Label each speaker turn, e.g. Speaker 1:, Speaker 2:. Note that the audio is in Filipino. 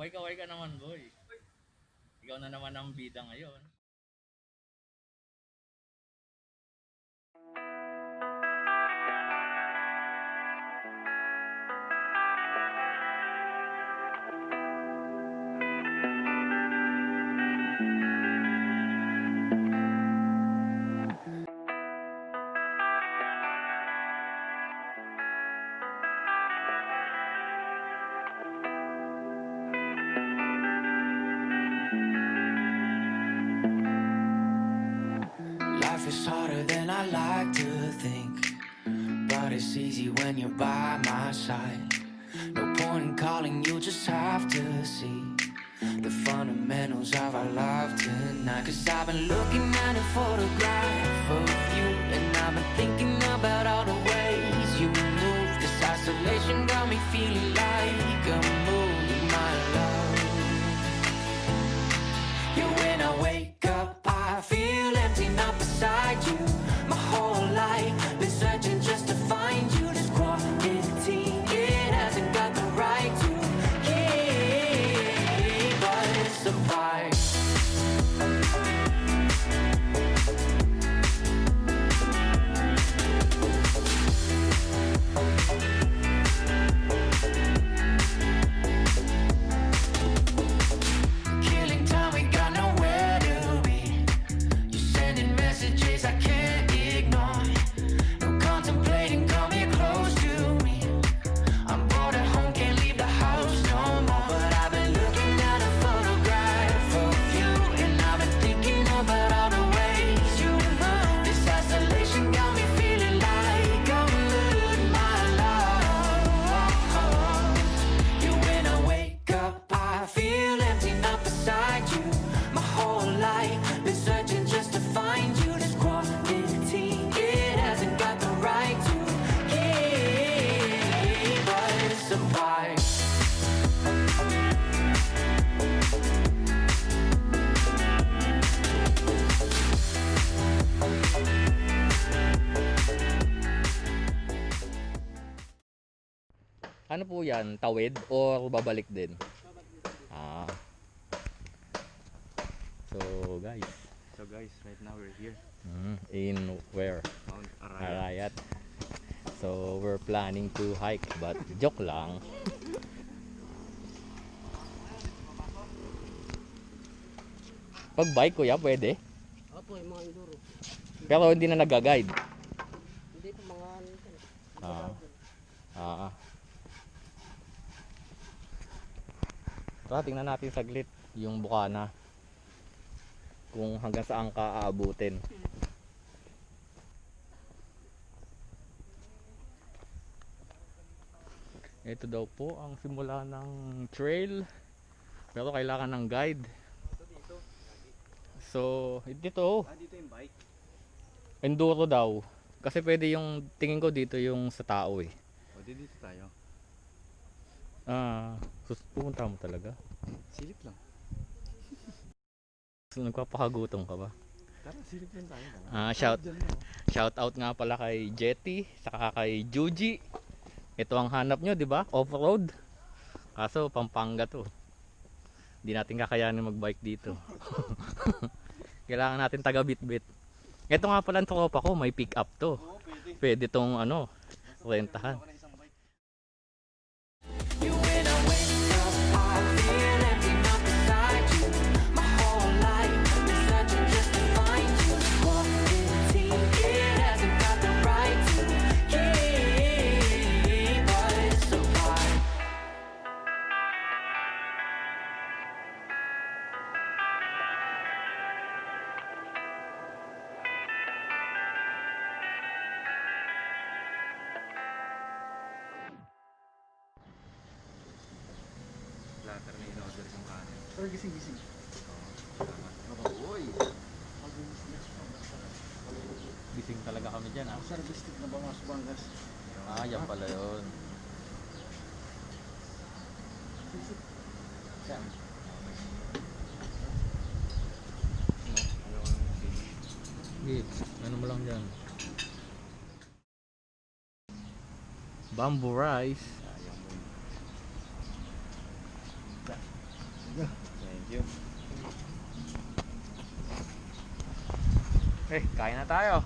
Speaker 1: Kaway-kaway ka naman, boy. Ikaw na naman ang bida ngayon.
Speaker 2: Life is harder than I like to think. But it's easy when you're by my side. No point in calling, you just have to see the fundamentals of our love tonight. Cause I've been looking at a photograph of you, and I've been thinking about all the ways you move. This isolation got me feeling like a
Speaker 1: Ano po yan? Tawid or babalik din? Ah. So, guys.
Speaker 3: So guys, right now we're here,
Speaker 1: mm, in where?
Speaker 3: Mount Arayat.
Speaker 1: Arayat. So, we're planning to hike but joke lang. Pag bike kuya, pwede.
Speaker 4: Opo, yung mga enduro.
Speaker 1: Pero hindi na nag-guide.
Speaker 4: Hindi po mga ano.
Speaker 1: Ah. Ah. Tara, tingnan natin saglit yung bukana. Kung hanggang saan ka aabutin. Ito daw po ang simula ng trail. Pero kailangan ng guide. So, dito,
Speaker 3: Ah, dito yung bike.
Speaker 1: enduro daw. Kasi pwede yung, tingin ko dito yung sa tao eh.
Speaker 3: O, di dito tayo.
Speaker 1: Ah, sus pumunta mo talaga.
Speaker 3: Silip lang.
Speaker 1: So, nagpapakagutom ka ba?
Speaker 3: Tara, silip lang tayo. Tara.
Speaker 1: Ah, shout
Speaker 3: oh.
Speaker 1: shout out nga pala kay Jetty, saka kay Juji. Ito ang hanap nyo, di ba? Off-road. Kaso Pampanga to. Hindi natin kakayanin mag-bike dito. Kailangan natin taga bit-bit. Ito nga pala ang tropa ko, may pick up to.
Speaker 3: Oo, pwede.
Speaker 1: Pwede tong ano, rentahan.
Speaker 5: Pero gising-gising.
Speaker 3: Uy!
Speaker 1: Gising talaga kami dyan ah.
Speaker 5: Service stick na ba mga Subangas?
Speaker 1: Ah, yan pala yun.
Speaker 5: Saan?
Speaker 1: Sige, ano mo lang dyan. Bamboo rice.
Speaker 3: Ayaw mo. You.
Speaker 1: Eh, kain na tayo.